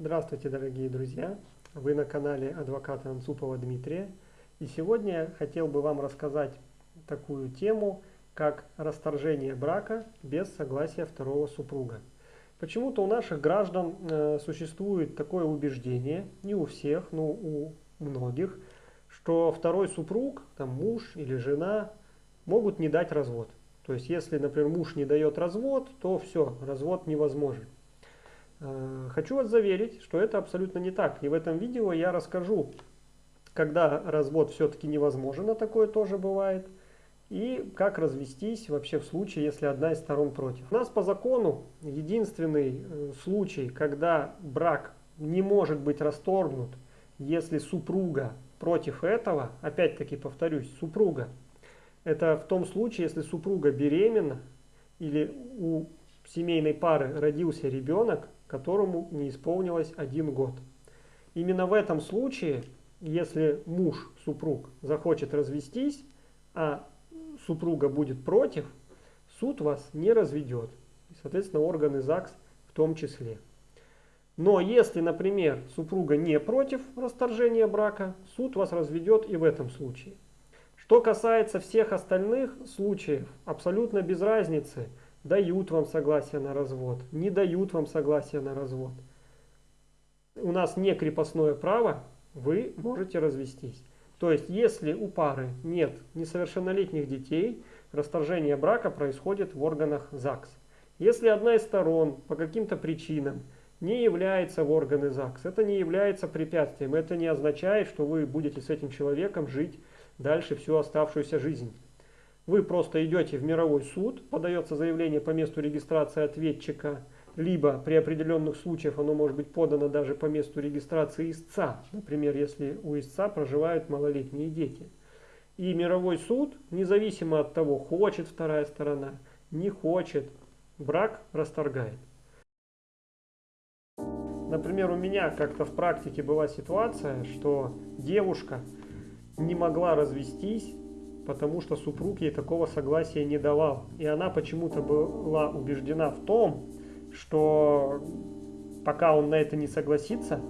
Здравствуйте, дорогие друзья! Вы на канале адвоката Анцупова Дмитрия. И сегодня я хотел бы вам рассказать такую тему, как расторжение брака без согласия второго супруга. Почему-то у наших граждан э, существует такое убеждение, не у всех, но у многих, что второй супруг, там муж или жена, могут не дать развод. То есть, если, например, муж не дает развод, то все, развод невозможен. Э, хочу вас заверить, что это абсолютно не так. И в этом видео я расскажу, когда развод все-таки невозможен, а такое тоже бывает, и как развестись вообще в случае, если одна из сторон против. У нас по закону единственный э, случай, когда брак не может быть расторгнут, если супруга против этого, опять-таки повторюсь, супруга, это в том случае, если супруга беременна или у семейной пары родился ребенок, которому не исполнилось один год. Именно в этом случае, если муж, супруг, захочет развестись, а супруга будет против, суд вас не разведет. Соответственно, органы ЗАГС в том числе. Но если, например, супруга не против расторжения брака, суд вас разведет и в этом случае. Что касается всех остальных случаев, абсолютно без разницы – дают вам согласие на развод, не дают вам согласие на развод. У нас не крепостное право, вы можете развестись. То есть, если у пары нет несовершеннолетних детей, расторжение брака происходит в органах ЗАГС. Если одна из сторон по каким-то причинам не является в органы ЗАГС, это не является препятствием, это не означает, что вы будете с этим человеком жить дальше всю оставшуюся жизнь. Вы просто идете в мировой суд, подается заявление по месту регистрации ответчика, либо при определенных случаях оно может быть подано даже по месту регистрации истца, например, если у истца проживают малолетние дети. И мировой суд, независимо от того, хочет вторая сторона, не хочет, брак расторгает. Например, у меня как-то в практике была ситуация, что девушка не могла развестись потому что супруг ей такого согласия не давал. И она почему-то была убеждена в том, что пока он на это не согласится,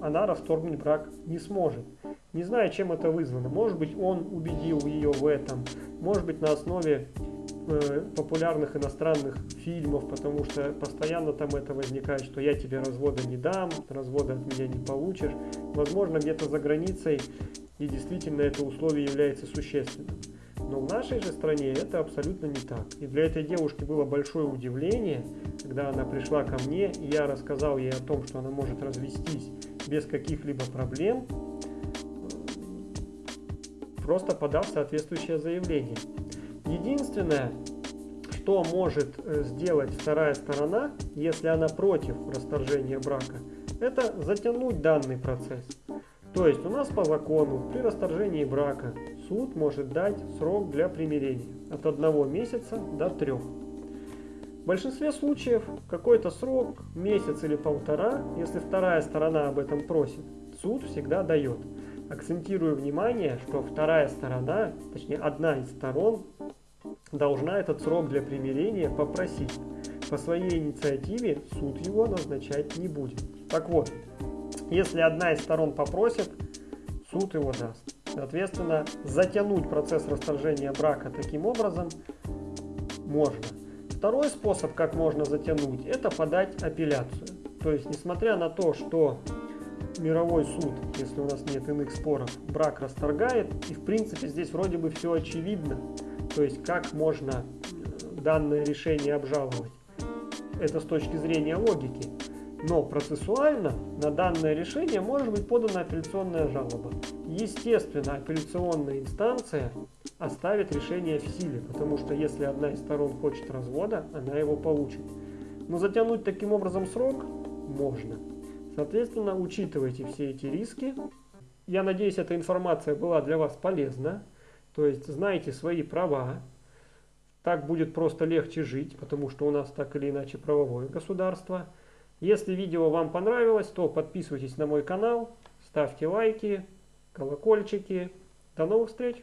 она расторгнуть брак не сможет. Не знаю, чем это вызвано. Может быть, он убедил ее в этом. Может быть, на основе э, популярных иностранных фильмов, потому что постоянно там это возникает, что я тебе развода не дам, развода от меня не получишь. Возможно, где-то за границей и действительно это условие является существенным. Но в нашей же стране это абсолютно не так. И для этой девушки было большое удивление, когда она пришла ко мне, и я рассказал ей о том, что она может развестись без каких-либо проблем, просто подав соответствующее заявление. Единственное, что может э, сделать вторая сторона, если она против расторжения брака, это затянуть данный процесс. То есть у нас по закону при расторжении брака суд может дать срок для примирения от одного месяца до трех. В большинстве случаев какой-то срок, месяц или полтора, если вторая сторона об этом просит, суд всегда дает. Акцентирую внимание, что вторая сторона, точнее одна из сторон, должна этот срок для примирения попросить. По своей инициативе суд его назначать не будет. Так вот, если одна из сторон попросит, суд его даст. Соответственно, затянуть процесс расторжения брака таким образом можно. Второй способ, как можно затянуть, это подать апелляцию. То есть, несмотря на то, что мировой суд, если у нас нет иных споров, брак расторгает, и в принципе здесь вроде бы все очевидно, то есть как можно э, данное решение обжаловать. Это с точки зрения логики. Но процессуально на данное решение может быть подана апелляционная жалоба. Естественно, апелляционная инстанция оставит решение в силе, потому что если одна из сторон хочет развода, она его получит. Но затянуть таким образом срок можно. Соответственно, учитывайте все эти риски. Я надеюсь, эта информация была для вас полезна. То есть, знаете свои права. Так будет просто легче жить, потому что у нас так или иначе правовое государство – если видео вам понравилось, то подписывайтесь на мой канал, ставьте лайки, колокольчики. До новых встреч!